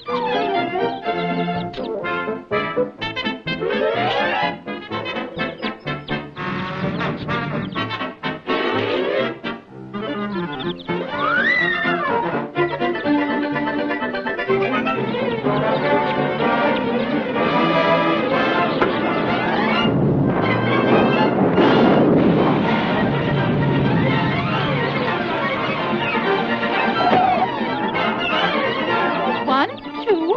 One, two,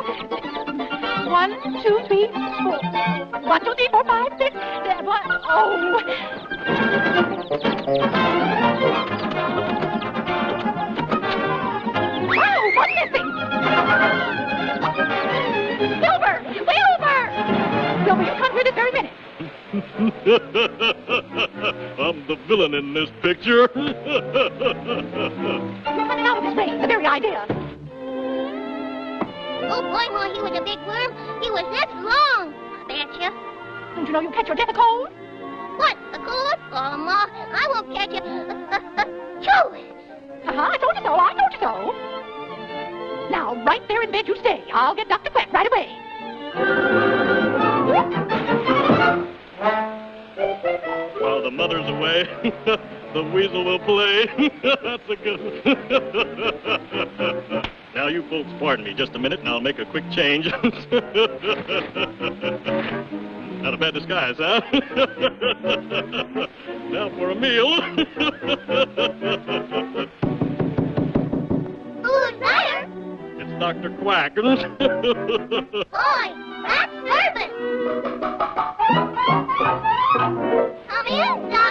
one, two, three, four. One, two, three, four, five, six, seven. Oh. Wow, what's missing? Wilbur! Wilbur! Wilbur, you come here this very minute. I'm the villain in this picture. You're coming out this way, the very idea. Oh, boy, while he was a big worm, he was this long. I betcha. Don't you know you catch your death a cold? What, a cold? Oh, Ma, I won't catch you. Choo! Uh-huh, I told you so, I told you so. Now, right there in bed you stay. I'll get Dr. Quack right away. While the mother's away, the weasel will play. That's a good one. now, you folks pardon me just a minute, and I'll make a quick change. Not a bad disguise, huh? now for a meal. Who's there? it's Dr. Quack. Boy, that's Durbin. Come in, Doctor.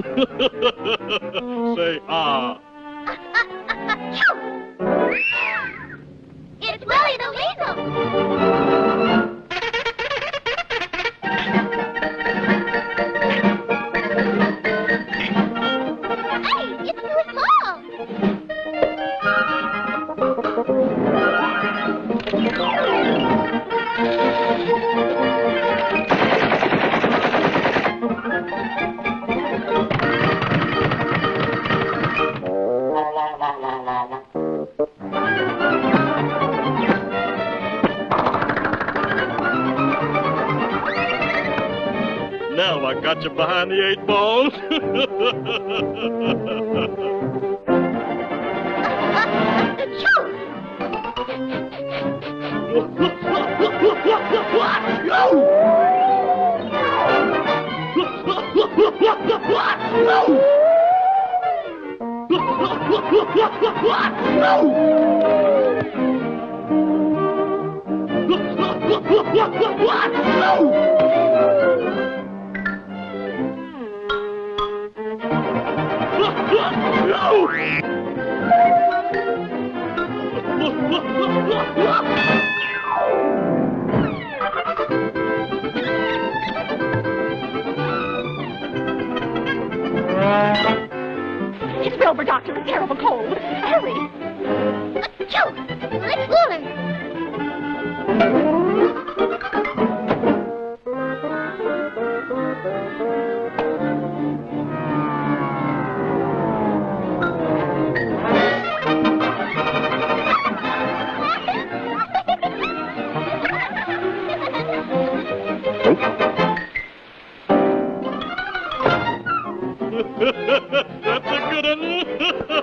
Say ah. Now I got you behind the eight balls. Choo! It's Wilbur, Doctor. A terrible cold. Hurry. Let's go. Let's warn. That's a good one.